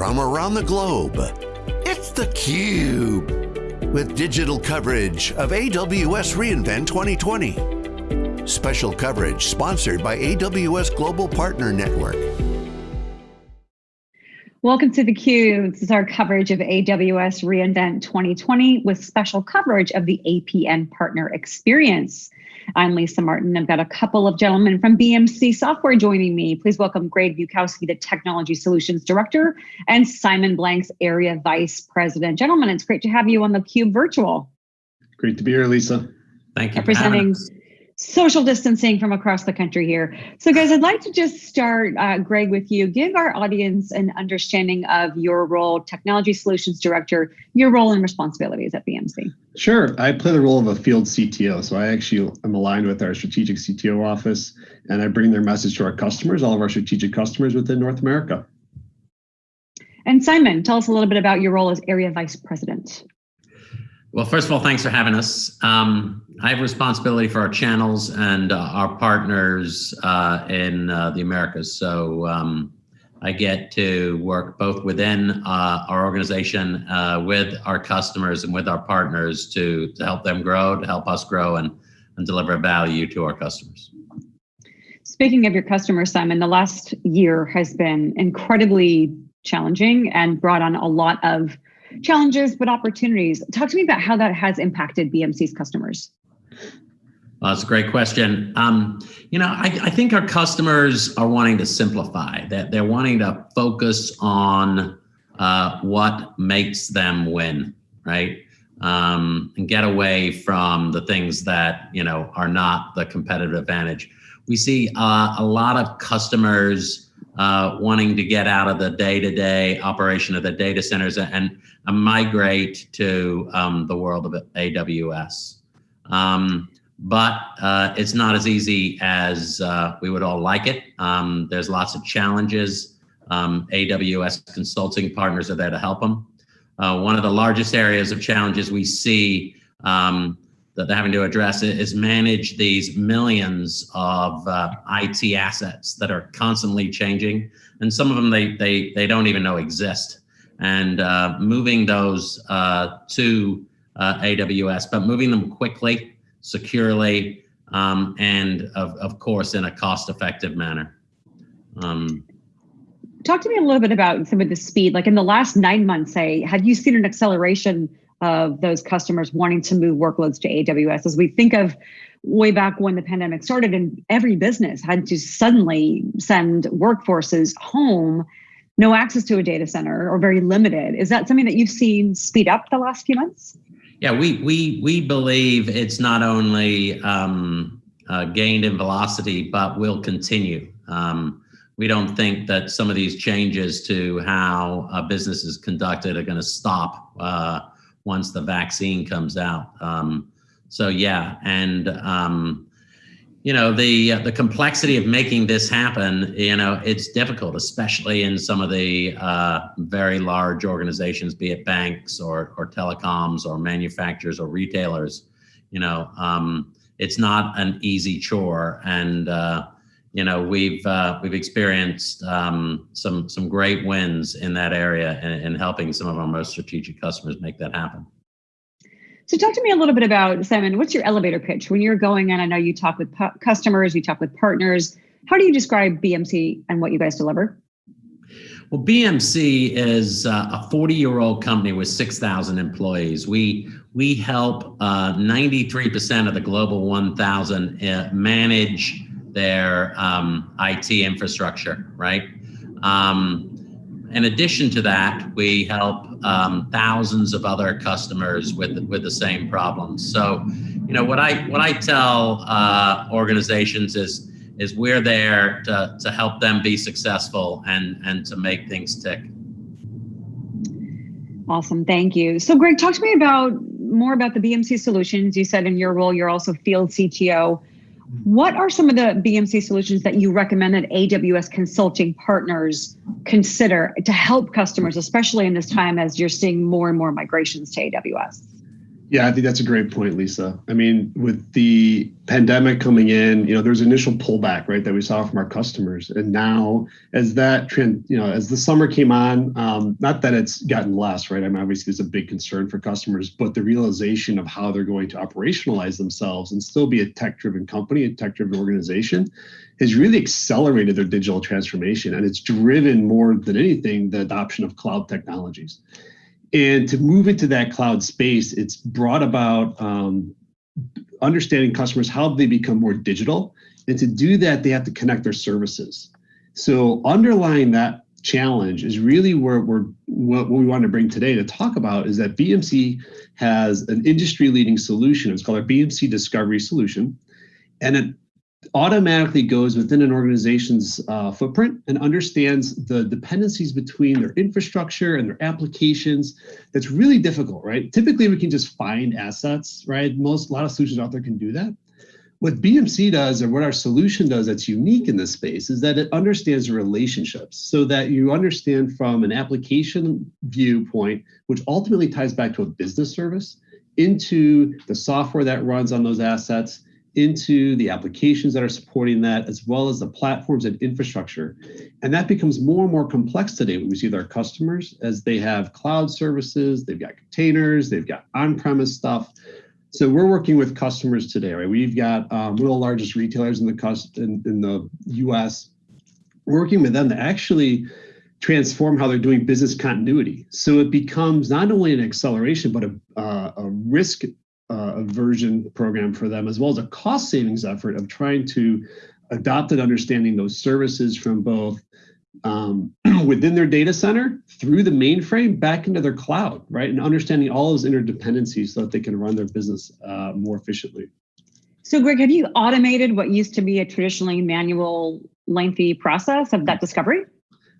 from around the globe. It's theCUBE, with digital coverage of AWS reInvent 2020. Special coverage sponsored by AWS Global Partner Network. Welcome to theCUBE. This is our coverage of AWS reInvent 2020 with special coverage of the APN Partner Experience. I'm Lisa Martin. I've got a couple of gentlemen from BMC Software joining me. Please welcome Greg Bukowski, the Technology Solutions Director, and Simon Blanks, Area Vice President. Gentlemen, it's great to have you on the Cube Virtual. Great to be here, Lisa. Thank you Representing social distancing from across the country here. So guys, I'd like to just start, uh, Greg, with you. Give our audience an understanding of your role, Technology Solutions Director, your role and responsibilities at BMC. Sure, I play the role of a field CTO. So I actually am aligned with our strategic CTO office and I bring their message to our customers, all of our strategic customers within North America. And Simon, tell us a little bit about your role as Area Vice President. Well, first of all, thanks for having us. Um, I have responsibility for our channels and uh, our partners uh, in uh, the Americas. So um, I get to work both within uh, our organization uh, with our customers and with our partners to, to help them grow, to help us grow and, and deliver value to our customers. Speaking of your customers, Simon, the last year has been incredibly challenging and brought on a lot of challenges, but opportunities. Talk to me about how that has impacted BMC's customers. Well, that's a great question. Um, you know, I, I, think our customers are wanting to simplify, that they're wanting to focus on uh, what makes them win, right? Um, and get away from the things that, you know, are not the competitive advantage. We see uh, a lot of customers uh, wanting to get out of the day-to-day -day operation of the data centers and, and migrate to um, the world of AWS. Um, but uh, it's not as easy as uh, we would all like it. Um, there's lots of challenges. Um, AWS consulting partners are there to help them. Uh, one of the largest areas of challenges we see um, that they're having to address is manage these millions of uh, IT assets that are constantly changing, and some of them they they they don't even know exist. And uh, moving those uh, to AWS, but moving them quickly, securely, um, and of of course in a cost-effective manner. Um, Talk to me a little bit about some of the speed. Like in the last nine months, say, have you seen an acceleration of those customers wanting to move workloads to AWS. As we think of way back when the pandemic started and every business had to suddenly send workforces home, no access to a data center or very limited. Is that something that you've seen speed up the last few months? Yeah, we we we believe it's not only um, uh, gained in velocity, but will continue. Um, we don't think that some of these changes to how a business is conducted are going to stop uh, once the vaccine comes out. Um, so yeah, and um, you know the uh, the complexity of making this happen. You know, it's difficult, especially in some of the uh, very large organizations, be it banks or or telecoms or manufacturers or retailers. You know, um, it's not an easy chore, and uh, you know we've uh, we've experienced um, some some great wins in that area in, and helping some of our most strategic customers make that happen. So talk to me a little bit about Simon. What's your elevator pitch when you're going in? I know you talk with customers, you talk with partners. How do you describe BMC and what you guys deliver? Well, BMC is uh, a 40-year-old company with 6,000 employees. We we help 93% uh, of the global 1,000 uh, manage their um, IT infrastructure, right? Um, in addition to that, we help um, thousands of other customers with with the same problems. So, you know, what I what I tell uh, organizations is is we're there to to help them be successful and and to make things tick. Awesome, thank you. So, Greg, talk to me about more about the BMC solutions. You said in your role, you're also field CTO. What are some of the BMC solutions that you recommend that AWS consulting partners consider to help customers, especially in this time as you're seeing more and more migrations to AWS? Yeah, I think that's a great point, Lisa. I mean, with the pandemic coming in, you know, there's initial pullback, right, that we saw from our customers, and now as that trend, you know, as the summer came on, um, not that it's gotten less, right? I mean, obviously, it's a big concern for customers, but the realization of how they're going to operationalize themselves and still be a tech-driven company, a tech-driven organization, has really accelerated their digital transformation, and it's driven more than anything the adoption of cloud technologies. And to move into that cloud space, it's brought about um, understanding customers how they become more digital. And to do that, they have to connect their services. So underlying that challenge is really where we're what, we want to bring today to talk about is that BMC has an industry leading solution. It's called our BMC Discovery Solution. And it automatically goes within an organization's uh, footprint and understands the dependencies between their infrastructure and their applications. That's really difficult, right? Typically, we can just find assets, right? Most, a lot of solutions out there can do that. What BMC does, or what our solution does that's unique in this space, is that it understands relationships so that you understand from an application viewpoint, which ultimately ties back to a business service, into the software that runs on those assets, into the applications that are supporting that, as well as the platforms and infrastructure. And that becomes more and more complex today when we see with our customers as they have cloud services, they've got containers, they've got on-premise stuff. So we're working with customers today, right? We've got um, one of the largest retailers in the in, in the U.S. working with them to actually transform how they're doing business continuity. So it becomes not only an acceleration, but a, uh, a risk aversion program for them, as well as a cost savings effort of trying to adopt and understanding those services from both um, within their data center through the mainframe back into their cloud, right? And understanding all those interdependencies so that they can run their business uh, more efficiently. So, Greg, have you automated what used to be a traditionally manual, lengthy process of that discovery?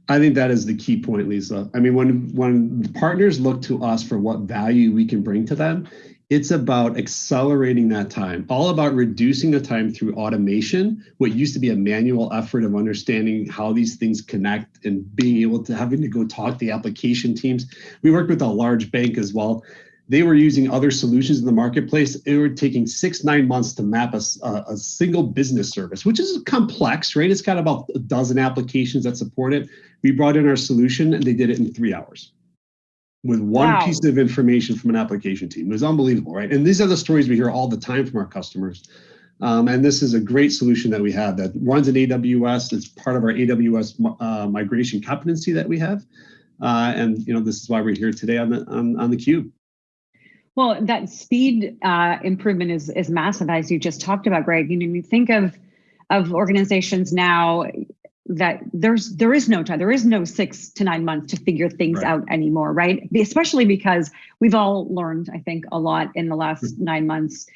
I think that is the key point, Lisa. I mean, when when partners look to us for what value we can bring to them, it's about accelerating that time, all about reducing the time through automation, what used to be a manual effort of understanding how these things connect and being able to having to go talk to the application teams. We worked with a large bank as well. They were using other solutions in the marketplace. It were taking six, nine months to map a, a single business service, which is complex, right? It's got about a dozen applications that support it. We brought in our solution and they did it in three hours with one wow. piece of information from an application team. It was unbelievable, right? And these are the stories we hear all the time from our customers. Um, and this is a great solution that we have that runs in AWS. It's part of our AWS uh, migration competency that we have. Uh, and you know, this is why we're here today on the on, on the cube. Well, that speed uh, improvement is is massive, as you just talked about, Greg. You know, you think of of organizations now that there's there is no time there is no six to nine months to figure things right. out anymore right especially because we've all learned i think a lot in the last mm-hmm. nine months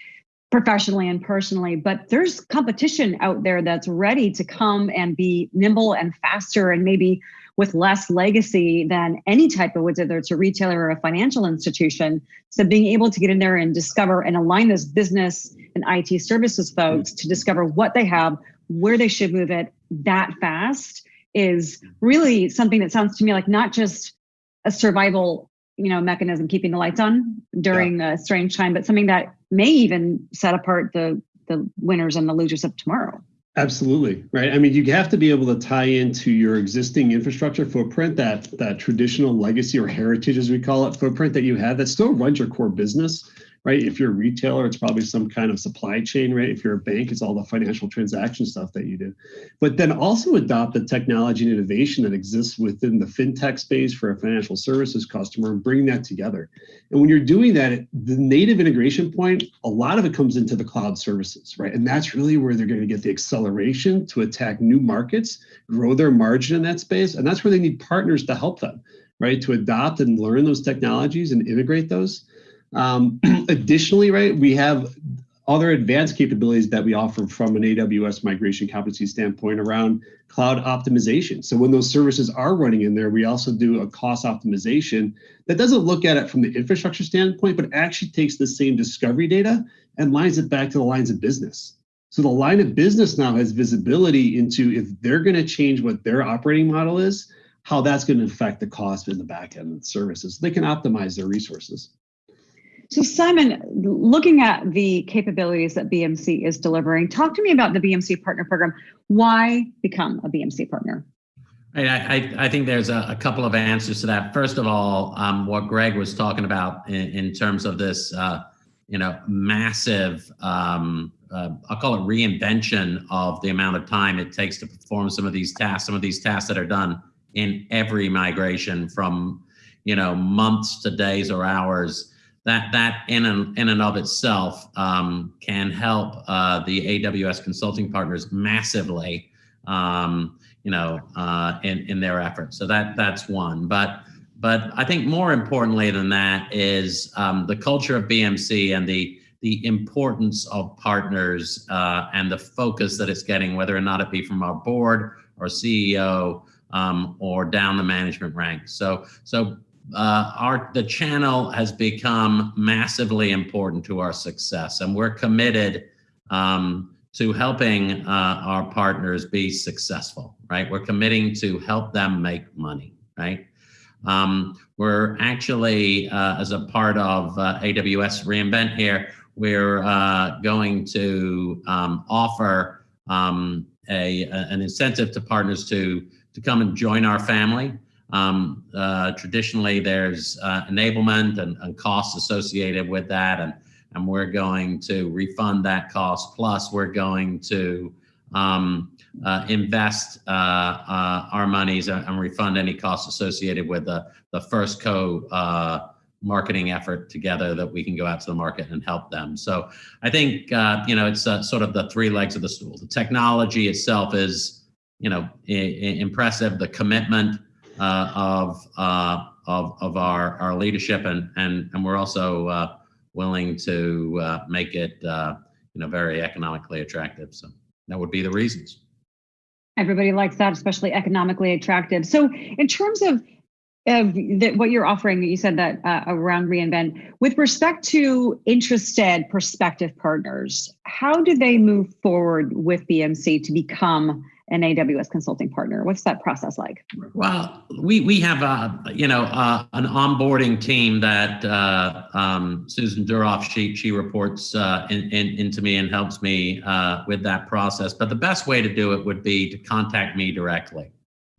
professionally and personally but there's competition out there that's ready to come and be nimble and faster and maybe with less legacy than any type of whether it's a retailer or a financial institution so being able to get in there and discover and align those business and it services folks mm-hmm. to discover what they have where they should move it that fast is really something that sounds to me like not just a survival you know mechanism keeping the lights on during yeah. a strange time but something that may even set apart the the winners and the losers of tomorrow Absolutely, right? I mean, you have to be able to tie into your existing infrastructure footprint, that that traditional legacy or heritage, as we call it, footprint that you have that still runs your core business, right? If you're a retailer, it's probably some kind of supply chain, right? If you're a bank, it's all the financial transaction stuff that you do. But then also adopt the technology and innovation that exists within the fintech space for a financial services customer and bring that together. And when you're doing that, the native integration point, a lot of it comes into the cloud services, right? And that's really where they're going to get the acceleration to attack new markets, grow their margin in that space. And that's where they need partners to help them, right? To adopt and learn those technologies and integrate those. Um, additionally, right, we have other advanced capabilities that we offer from an AWS migration competency standpoint around cloud optimization. So when those services are running in there, we also do a cost optimization that doesn't look at it from the infrastructure standpoint, but actually takes the same discovery data and lines it back to the lines of business. So the line of business now has visibility into if they're going to change what their operating model is, how that's going to affect the cost in the back end of the services. They can optimize their resources. So Simon, looking at the capabilities that BMC is delivering, talk to me about the BMC Partner Program. Why become a BMC partner? I, I, I think there's a, a, couple of answers to that. First of all, um, what Greg was talking about in, in terms of this, uh, you know, massive, um, uh, I'll call it reinvention of the amount of time it takes to perform some of these tasks, some of these tasks that are done in every migration from, you know, months to days or hours that that in and in and of itself um, can help uh, the AWS consulting partners massively, um, you know, uh, in in their efforts. So that that's one. But but I think more importantly than that is um, the culture of BMC and the the importance of partners uh, and the focus that it's getting, whether or not it be from our board or CEO um, or down the management ranks. So so uh, our the channel has become massively important to our success, and we're committed um, to helping uh, our partners be successful. Right, we're committing to help them make money. Right. Um, we're actually, uh, as a part of uh, AWS reInvent here, we're uh, going to um, offer um, a, an incentive to partners to to come and join our family. Um, uh, traditionally, there's uh, enablement and, and, costs associated with that, and, and we're going to refund that cost. Plus, we're going to um, uh, invest uh, uh, our monies and, refund any costs associated with the, the first co uh, marketing effort together that we can go out to the market and help them. So I think, you know, it's sort of the three legs of the stool. The technology itself is, you know, impressive. The commitment, uh, of, uh, of, of our, our leadership and, and, and we're also uh, willing to uh, make it uh, you know, very economically attractive. So that would be the reasons. Everybody likes that, especially economically attractive. So in terms of of the, what you're offering, you said that uh, around reInvent, with respect to interested prospective partners, how do they move forward with BMC to become an AWS consulting partner? What's that process like? Well, we we have a you know an onboarding team that uh, um, Susan Duroff she she reports uh, in, in, into me and helps me uh, with that process. But the best way to do it would be to contact me directly.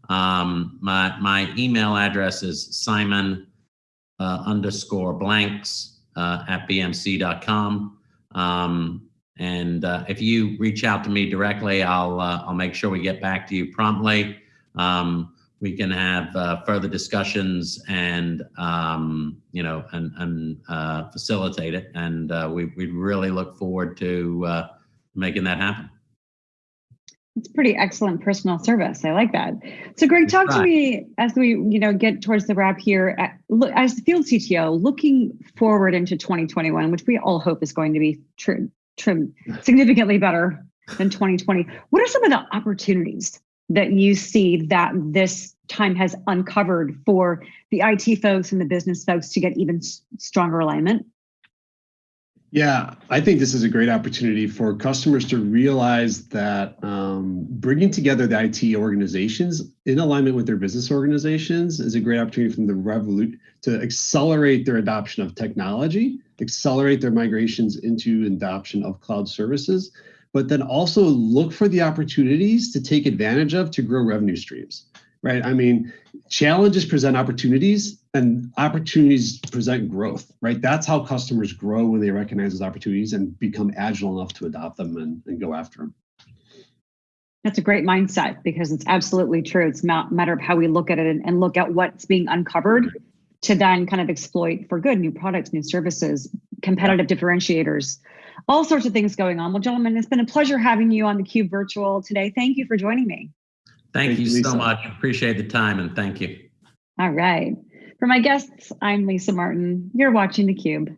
Um, my my email address is Simon uh, underscore blanks uh, at bmc.com. Um, and uh, if you reach out to me directly, I'll uh, I'll make sure we get back to you promptly. Um, we can have uh, further discussions and um, you know and and uh, facilitate it. And uh, we we really look forward to uh, making that happen. It's pretty excellent personal service. I like that. So, Greg, talk to me as we you know get towards the wrap here. At, look, as the field CTO, looking forward into 2021, which we all hope is going to be true Mm. significantly better than 2020. What are some of the opportunities that you see that this time has uncovered for the IT folks and the business folks to get even stronger alignment? Yeah, I think this is a great opportunity for customers to realize that um, bringing together the IT organizations in alignment with their business organizations is a great opportunity for them to revolute to accelerate their adoption of technology, accelerate their migrations into adoption of cloud services, but then also look for the opportunities to take advantage of to grow revenue streams right? I mean, challenges present opportunities and opportunities present growth, right? That's how customers grow when they recognize those opportunities and become agile enough to adopt them and, and go after them. That's a great mindset because it's absolutely true. It's a matter of how we look at it and, and look at what's being uncovered to then kind of exploit for good new products, new services, competitive differentiators, all sorts of things going on. Well, gentlemen, it's been a pleasure having you on the Cube Virtual today. Thank you for joining me. Thank, thank you Lisa. so much. Appreciate the time and thank you. All right. For my guests, I'm Lisa Martin. You're watching theCUBE.